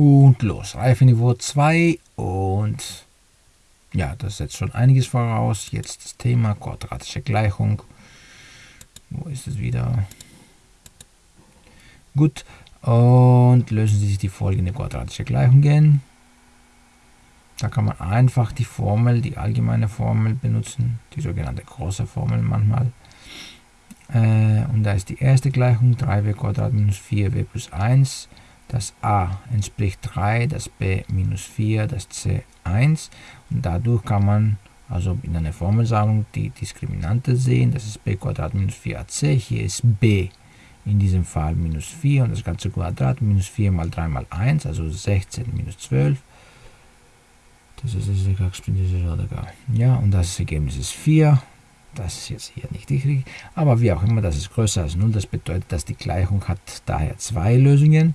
Und los, Reifeniveau 2 und ja, das setzt schon einiges voraus. Jetzt das Thema quadratische Gleichung. Wo ist es wieder? Gut, und lösen Sie sich die folgende quadratische Gleichungen. Da kann man einfach die Formel, die allgemeine Formel benutzen, die sogenannte große Formel manchmal. Äh, und da ist die erste Gleichung 3w minus 4w plus 1. Das a entspricht 3, das b minus 4, das c 1. Und dadurch kann man also in einer Formelsammlung die Diskriminante sehen. Das ist b minus 4ac. Hier ist b in diesem Fall minus 4 und das ganze Quadrat minus 4 mal 3 mal 1, also 16 minus 12. Das ist das Ja, und das Ergebnis ist 4. Das ist jetzt hier nicht richtig, aber wie auch immer, das ist größer als 0. Das bedeutet, dass die Gleichung hat daher zwei Lösungen.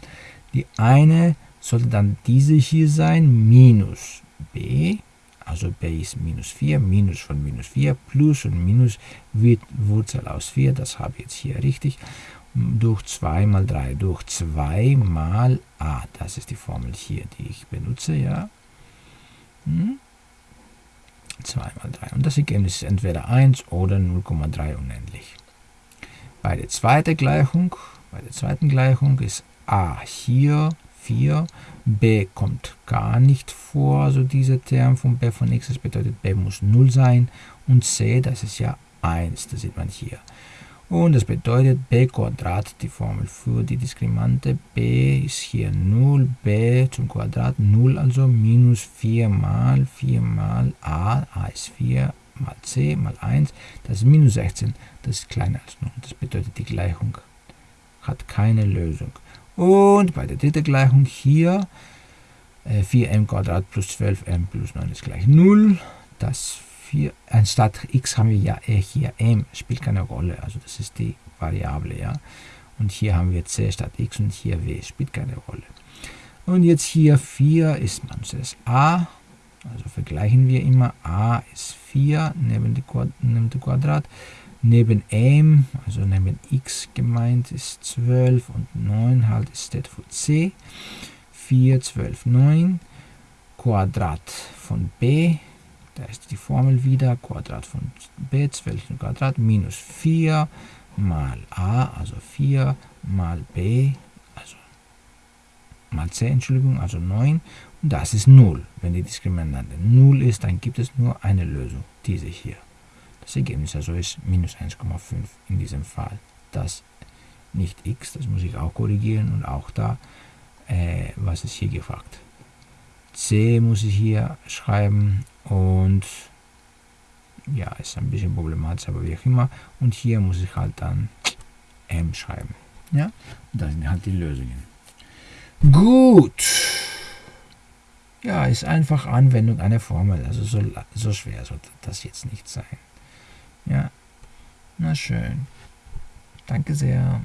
Die eine sollte dann diese hier sein, minus b, also b ist minus 4, minus von minus 4, plus und minus wird Wurzel aus 4, das habe ich jetzt hier richtig, durch 2 mal 3, durch 2 mal a, das ist die Formel hier, die ich benutze, ja. Hm? 2 mal 3. Und das Ergebnis ist entweder 1 oder 0,3 unendlich. Bei der zweiten Gleichung, bei der zweiten Gleichung ist a hier 4, b kommt gar nicht vor, also dieser Term von b von x, das bedeutet b muss 0 sein und c, das ist ja 1, das sieht man hier. Und das bedeutet b Quadrat, die Formel für die Diskriminante. b ist hier 0, b zum Quadrat 0, also minus 4 mal 4 mal a, a ist 4 mal c mal 1, das ist minus 16, das ist kleiner als 0. Das bedeutet, die Gleichung hat keine Lösung. Und bei der dritten Gleichung hier, äh, 4m Quadrat plus 12m plus 9 ist gleich 0. Das 4, anstatt x haben wir ja hier m, spielt keine Rolle, also das ist die Variable, ja. Und hier haben wir c statt x und hier w, spielt keine Rolle. Und jetzt hier 4 ist man zuerst a, also vergleichen wir immer, a ist 4 neben dem Quadrat, neben m, also neben x gemeint ist 12 und 9 halt ist steht für c, 4, 12, 9, Quadrat von b da ist die Formel wieder, Quadrat von b, 12 Quadrat, minus 4 mal a, also 4 mal b, also mal c, Entschuldigung, also 9. Und das ist 0. Wenn die Diskriminante 0 ist, dann gibt es nur eine Lösung, diese hier. Das Ergebnis also ist minus 1,5 in diesem Fall. Das nicht x, das muss ich auch korrigieren und auch da, äh, was ist hier gefragt. C muss ich hier schreiben und ja, ist ein bisschen problematisch, aber wie auch immer. Und hier muss ich halt dann M schreiben. Ja, das sind halt die Lösungen. Gut. Ja, ist einfach Anwendung einer Formel. Also so, so schwer sollte das jetzt nicht sein. Ja, na schön. Danke sehr.